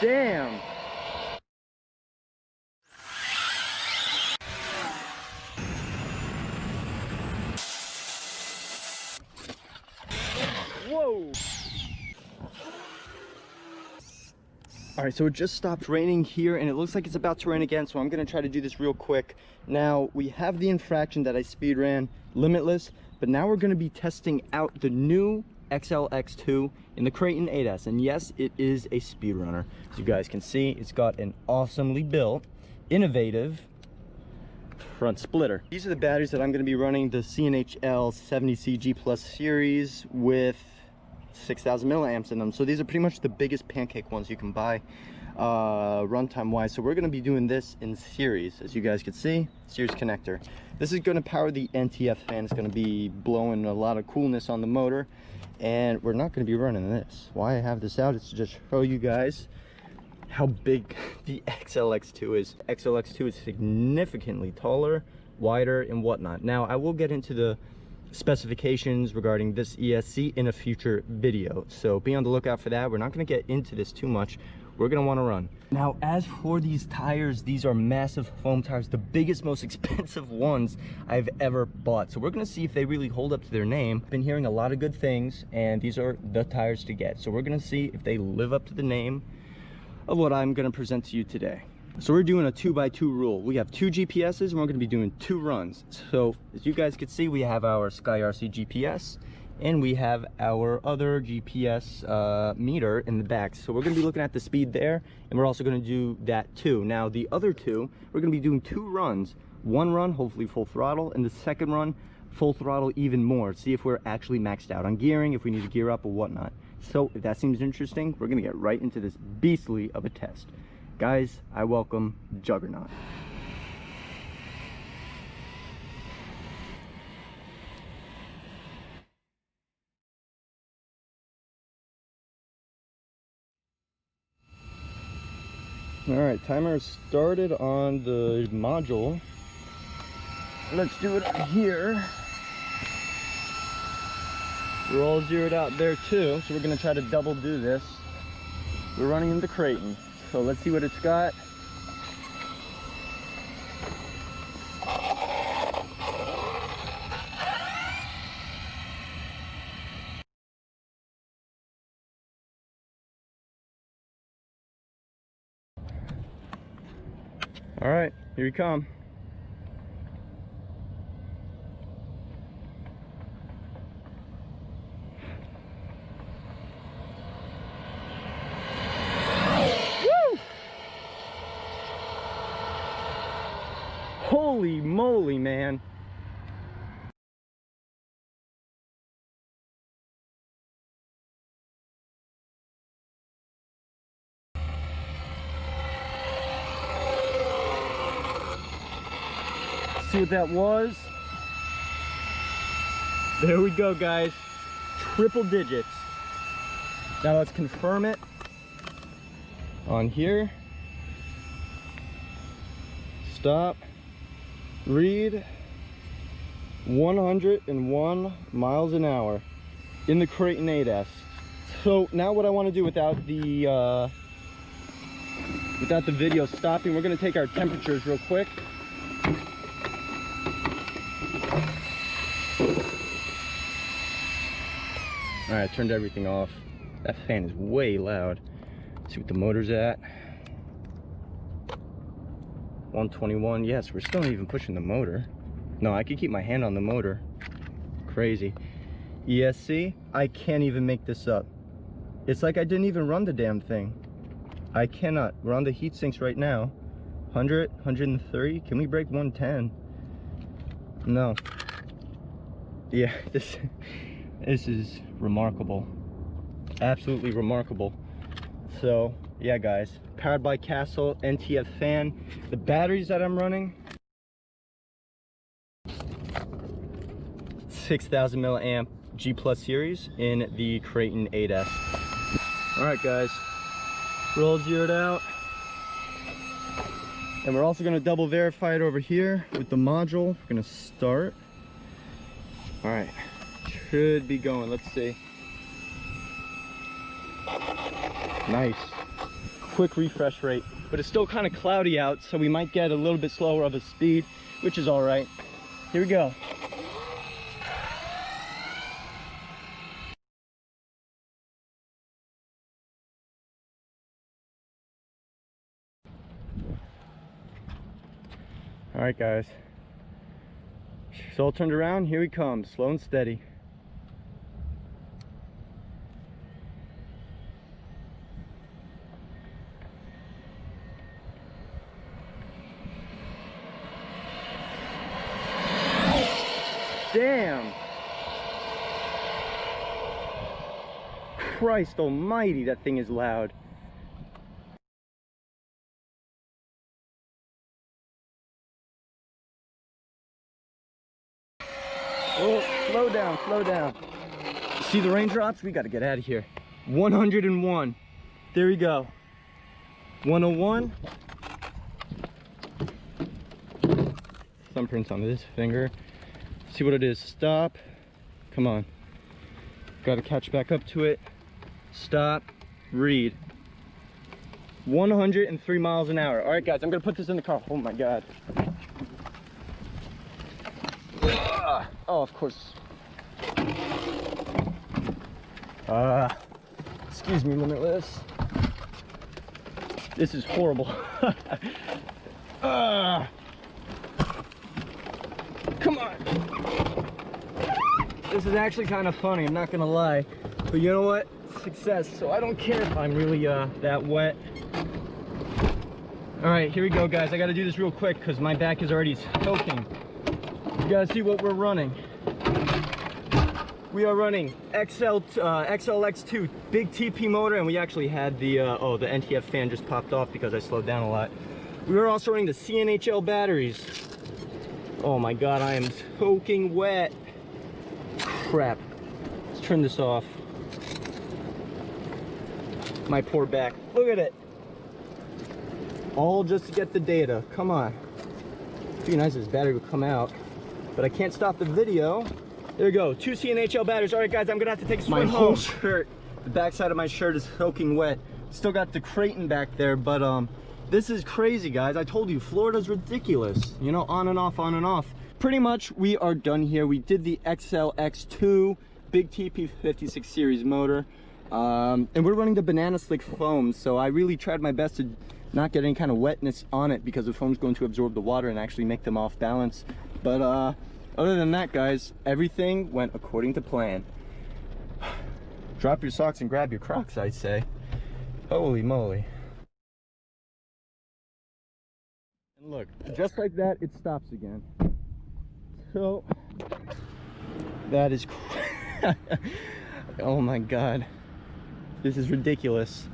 damn. Whoa. All right, so it just stopped raining here and it looks like it's about to rain again, so I'm gonna try to do this real quick. Now, we have the infraction that I speed ran, limitless, but now we're gonna be testing out the new XLX2 in the Kraton 8S. And yes, it is a speed runner. As you guys can see, it's got an awesomely built, innovative front splitter. These are the batteries that I'm gonna be running the CNHL 70CG Plus series with 6,000 milliamps in them. So these are pretty much the biggest pancake ones you can buy uh, runtime wise. So we're going to be doing this in series, as you guys can see, series connector. This is going to power the NTF fan. It's going to be blowing a lot of coolness on the motor. And we're not going to be running this. Why I have this out is to just show you guys how big the XLX2 is. XLX2 is significantly taller, wider, and whatnot. Now, I will get into the specifications regarding this ESC in a future video. So be on the lookout for that. We're not going to get into this too much. We're want to run. Now, as for these tires, these are massive foam tires, the biggest, most expensive ones I've ever bought. So we're to see if they really hold up to their name. Been hearing a lot of good things, and these are the tires to get. So we're to see if they live up to the name of what I'm to present to you today. So we're doing a two by two rule. We have two GPSs and we're gonna be doing two runs. So as you guys can see, we have our Sky RC GPS and we have our other GPS uh, meter in the back. So we're gonna be looking at the speed there and we're also gonna do that too. Now the other two, we're gonna be doing two runs. One run, hopefully full throttle, and the second run, full throttle even more. See if we're actually maxed out on gearing, if we need to gear up or whatnot. So if that seems interesting, we're gonna get right into this beastly of a test. Guys, I welcome Juggernaut. All right, timer started on the module. Let's do it here. We're all zeroed out there too, so we're gonna try to double do this. We're running into Kraton. So let's see what it's got. All right, here we come. Holy moly, man. See what that was? There we go, guys. Triple digits. Now let's confirm it on here. Stop read 101 miles an hour in the Kraton 8S. So now what I want to do without the uh, without the video stopping, we're going to take our temperatures real quick. All right, I turned everything off. That fan is way loud. Let's see what the motor's at. 121 yes we're still not even pushing the motor. No i could keep my hand on the motor. Crazy. Esc i can't even make this up. It's like i didn't even run the damn thing. I cannot. We're on the heat sinks right now. 100 130 can we break 110 no. Yeah this this is remarkable. Absolutely remarkable. So yeah guys. Powered by castle ntf fan. The batteries that i'm running 6000 milliamp g plus series in the Kraton 8s all right guys. Roll zeroed out. And we're also going to double verify it over here with the module. We're going to start. All right should be going let's see nice quick refresh rate. But it's still kind of cloudy out, so we might get a little bit slower of a speed, which is all right. Here we go. All right, guys. So all turned around, here he comes, slow and steady. Damn! Christ almighty, that thing is loud. Oh, slow down, slow down. See the raindrops? We gotta get out of here. 101. There we go. 101. Thumbprints on this finger. See what it is. Stop. Come on. Gotta catch back up to it. Stop. Read. 103 miles an hour. All right, guys, I'm gonna put this in the car. Oh my God. Oh, of course. Uh, excuse me, Limitless. This is horrible. uh, come on. This is actually kind of funny, I'm not gonna lie. But you know what? Success. So I don't care if I'm really uh, that wet. All right, here we go, guys. I gotta do this real quick because my back is already soaking. You guys see what we're running. We are running XL, uh, XLX2 big TP motor and we actually had the, uh, oh, the NTF fan just popped off because I slowed down a lot. We were also running the CNHL batteries. Oh my God, I am soaking wet. Crap. Let's turn this off. My poor back. Look at it. All just to get the data. Come on. It'd be nice if this battery would come out but I can't stop the video. There we go, two CNHL batteries. All right, guys, I'm gonna have to take a swim My home. whole shirt, the backside of my shirt is soaking wet. Still got the Kraton back there, but um, this is crazy, guys. I told you, Florida's ridiculous. You know, on and off, on and off. Pretty much, we are done here. We did the XLX2 big TP56 series motor. Um, and we're running the banana slick foam, so I really tried my best to not get any kind of wetness on it because the foam's going to absorb the water and actually make them off balance. But uh, other than that, guys, everything went according to plan. Drop your socks and grab your Crocs, I'd say. Holy moly. And look, just like that, it stops again. So, that is, oh my God. This is ridiculous.